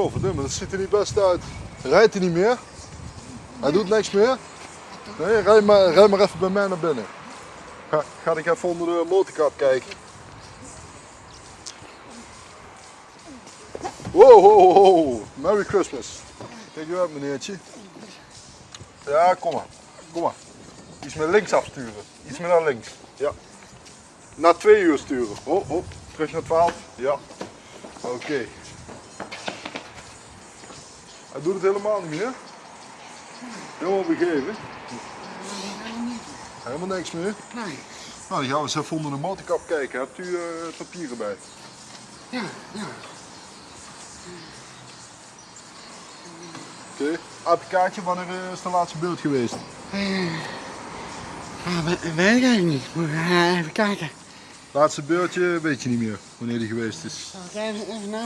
Godverdomme, dat ziet er niet best uit. Rijdt hij niet meer? Hij doet niks meer? Nee, rij maar, rij maar even bij mij naar binnen. Ga, ga ik even onder de motorkap kijken. Wow. Merry Christmas. Kijk u uit meneertje. Ja, kom maar. Kom maar. Iets met links afsturen. Iets meer naar links. Ja. Na twee uur sturen. Oh, oh. Terug naar 12. Ja. Oké. Hij doet het helemaal niet meer. Helemaal begeven. Helemaal niks meer. Nee. Nou, dan gaan we eens even onder de motorkap kijken. Hebt u eh, papieren bij? Ja, ja. Oké. APK'tje, wanneer eh, is de laatste beeld geweest? We- weet ik eigenlijk niet. Moet ik eh, even kijken. Laatste beeldje weet je niet meer wanneer die geweest is.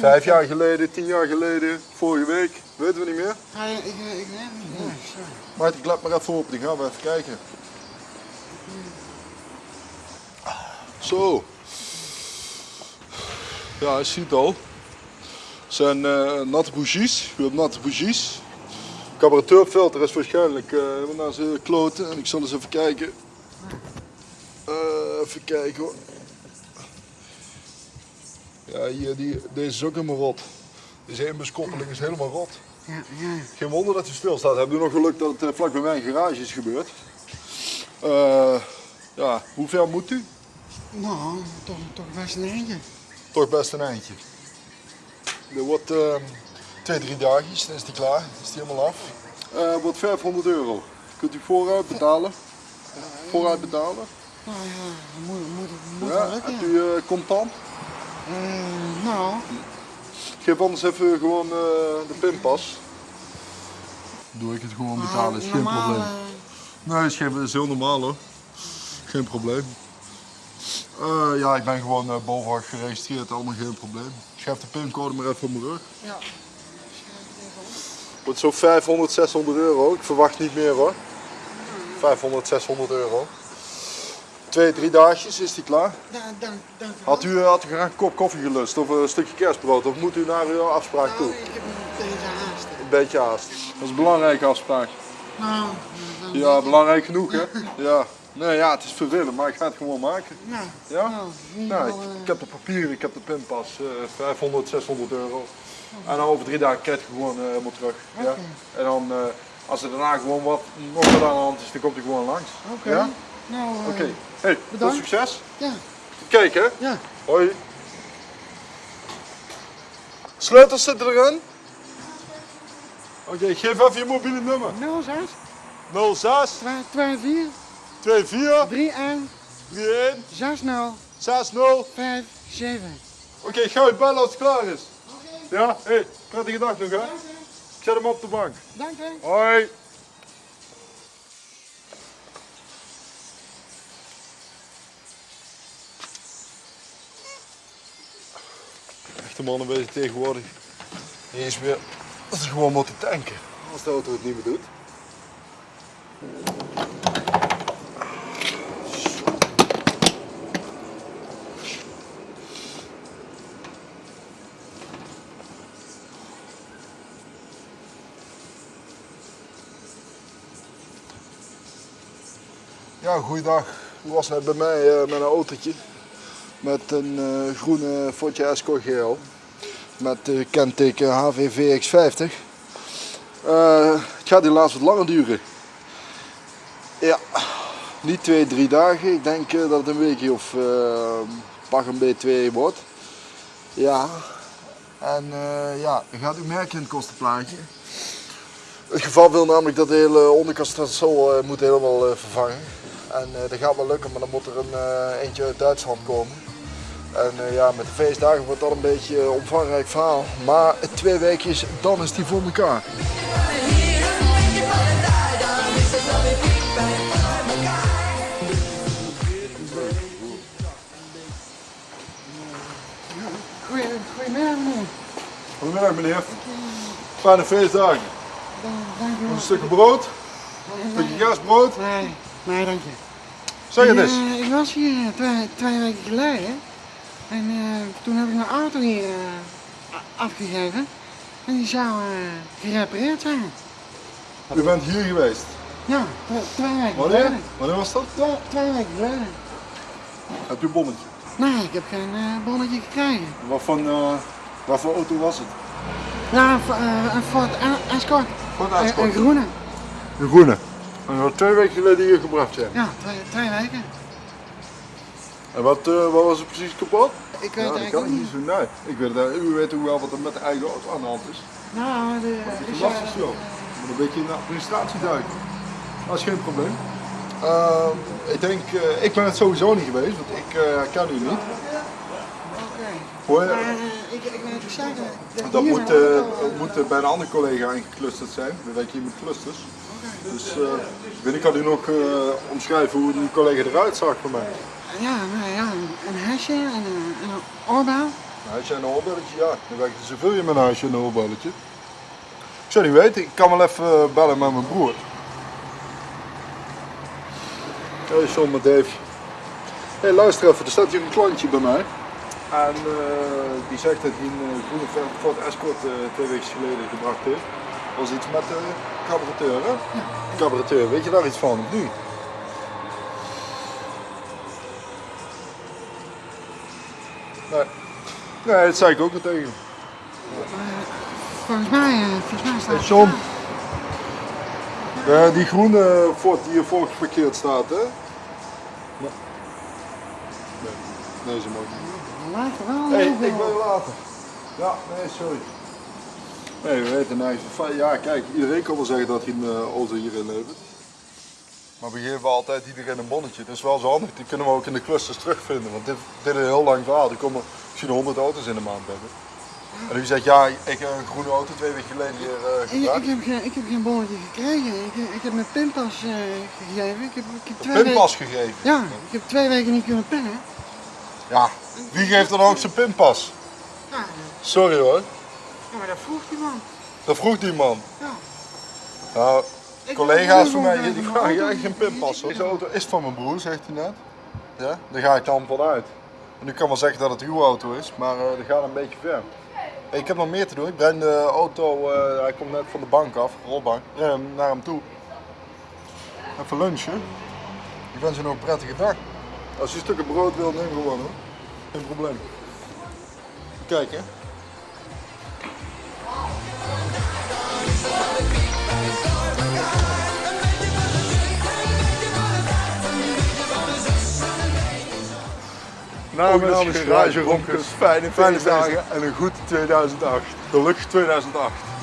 Vijf jaar geleden, tien jaar geleden, vorige week, weten we niet meer. Ah, ik, ik, weet het niet. Nee, sorry. Maar ik klep maar even open, dan gaan we even kijken. Zo. Ja, je ziet al. Het zijn eh, natte bougies. U hebt natte bougies. Carburateurfilter is waarschijnlijk eh naar zijn kloten. En ik zal eens even kijken. Eh, even kijken hoor. Ja, hier, die, deze is ook helemaal rot. Deze inbuskoppeling is helemaal rot. Ja, ja. Geen wonder dat hij stilstaat. Hebben we nog geluk dat het eh, vlak bij mijn garage is gebeurd. Eh, ja, hoe ver moet u? Nou, toch, toch best een eentje. Toch best een eindje. Er wordt eh, twee, drie dagjes, dan is die klaar. Is die helemaal af. Eh wordt 500 euro. Kunt u vooruit betalen? Vooruit betalen? Nou ja, moet, moet, moet Ja, wel lukken. hebt u eh, contant? Eh, nou, Geef anders even gewoon eh, de pinpas. Doe ik het gewoon betalen, is geen normaal, probleem. eh, Nee, is, geen, is heel normaal hoor. Geen probleem. Eh, ja, ik ben gewoon uh, geregistreerd, allemaal geen probleem. Schrijf de pincode maar even op mijn rug. ja. Wordt zo 500, 600 euro. Ik verwacht niet meer hoor. 500, 600 euro. Twee, drie dagjes is die klaar. Da, dank, dank u Had u, had u graag een kop koffie gelust of een stukje kerstbrood? Of moet u naar uw afspraak toe? Nou, ik heb een beetje haast. Een beetje haast. Dat is een belangrijke afspraak. Nou, dan- Ja, belangrijk genoeg hè? Ja. Nee, ja, het is vervelend, maar ik ga het gewoon maken. Nou, Ja? nou, in ieder Nou, ik, eh, ik heb de papieren, ik heb de pinpas, eh 500, 600 euro. En dan over drie dagen krijg je gewoon eh, helemaal terug. Ja? Oké. En dan, eh, als er daarna gewoon wat, nog wat aan de hand is, dan komt hij gewoon langs. Oké. Ja? Nou, eh, Oké. Hey, veel bedankt. succes. Ja, Kijk hè. ja. Hoi. Sleutels zitten erin. Oké, geef even je mobiele nummer. 06 06 24 24 31 31 60 60. 57. Oké, ik ga je bellen als het klaar is. Ja, hé, hey, prettige dag nog hè. Ik zet hem op de bank. Dank u. Hoi. Echte mannen weten tegenwoordig niet eens meer dat ze gewoon moeten tanken. Als de auto het niet meer doet. Ja, goeiedag. U was net bij mij eh, met een autootje. Met een eh, groene Ford Escort GL. Met uh, kenteken HVV X50. Eh, het gaat helaas wat langer duren. Ja, niet twee, drie dagen. Ik denk eh, dat het een weekje of eh, pak een B2 wordt. Ja, en ja, gaat u merken in het kostenplaatje. Het geval wil namelijk dat de hele onderkast uh, moet helemaal uh, vervangen. En uh, dat gaat wel lukken, maar dan moet er een uh, eentje uit Duitsland komen. En uh, ja, met de feestdagen wordt dat een beetje een omvangrijk verhaal. Maar twee weekjes, dan is die voor elkaar. Goedemiddag meneer. Goedemiddag meneer. Fijne feestdagen. Dank u Een stukje brood, een stukje kerstbrood. Nee, nee dank je. Zeg het Ja, eens. ik was hier twee, twee weken geleden. En uh, toen heb ik mijn auto hier uh, afgegeven. En die zou eh, gerepareerd zijn. U bent hier geweest. Ja, twee, weken Wanneer? geleden. Wanneer was dat? Twee, twee weken geleden. Heb je een bonnetje? Nee, ik heb geen eh, bonnetje gekregen. Wat van, eh, wat voor auto was het? Ja, een eh, een Ford Escort. Ford Een- Escort. Een groene. Een groene. En wat twee weken geleden hier gebracht zijn. Ja, twee, twee weken. En wat, eh, wat was er precies kapot? Ik weet Ja, dat eigenlijk kan niet niet. zo. Nee, ik weet het, u weet ook wel wat er met de eigen auto aan de hand is. Nou, de, Het is lastig zo. Moet een beetje in de administratie duiken. Dat is geen probleem. Ehm, ik denk, eh, ik ben het sowieso niet geweest, want ik eh ken u niet. Oké. Je? Maar eh, ik, ik weet het zeker. Dat, Dat moet, eh, moet eh, bij een andere collega ingeclusterd zijn. We werken hier met clusters. Dus eh, ik weet, ik kan u nog eh, omschrijven hoe die collega eruit zag voor mij. Ja, ja, een, een hesje en een, en een oorbel. Een huisje en een oorbelletje, ja. Dan werkt er zoveel je met een huisje en een oorbelletje. Ik zou niet weten, ik kan wel even eh, bellen met mijn broer. Hey John met Dave. Hey, luister even, er staat hier een klantje bij mij. En eh, die zegt dat hij een eh, groene Ford Escort twee weken geleden gebracht heeft. Was iets met de carburateur, hè? Weet je daar iets van of niet? Nee. Nee, dat zei ik ook al tegen. Volgens mij, eh, volgens mij staat Hey John. Eh, die groene Ford die hier voor geparkeerd staat, hè? Nee. Nee, ze mag niet. Later wel. Hey, ik wil je later. Ja, nee, sorry. Nee, we weten eigenlijk. Ja, kijk, iedereen kan wel zeggen dat hij een eh, auto hierin levert. Maar we geven altijd iedereen een bonnetje. Dat is wel zo handig. Die kunnen we ook in de clusters terugvinden. Want dit, dit is een heel lang verhaal. Er komen misschien 100 auto's in de maand hebben. En u zegt, ja, ik heb een groene auto twee weken geleden hier eh Ik, ik, heb geen, ik heb geen bonnetje gekregen. Ik, ik heb mijn pinpas eh, gegeven. Ik heb, ik heb twee Een pinpas gegeven. Ja, ik heb twee weken niet kunnen pinnen. Ja, wie geeft dan ook zijn pinpas? Ja, Sorry hoor, ja, maar dat vroeg die man. dat vroeg die man. Ja. Nou, collega's van mij die eh, vragen jij auto- geen pinpas. hoor. Deze auto is van mijn broer, zegt hij net. Ja, daar ga ik dan vanuit. En u kan wel zeggen dat het uw auto is, maar eh dat gaat een beetje ver. Hey, ik heb nog meer te doen. Ik breng de auto, eh, hij komt net van de bank af, rolbank, breng hem naar hem toe. Even lunchen. Ik wens u nog een prettige dag. Als u stukken brood wil, neem gewoon hoor. Geen probleem. Kijk hè. Namens Garage Ronkers, fijne feestdagen en een goed 2008. Gelukkig 2008.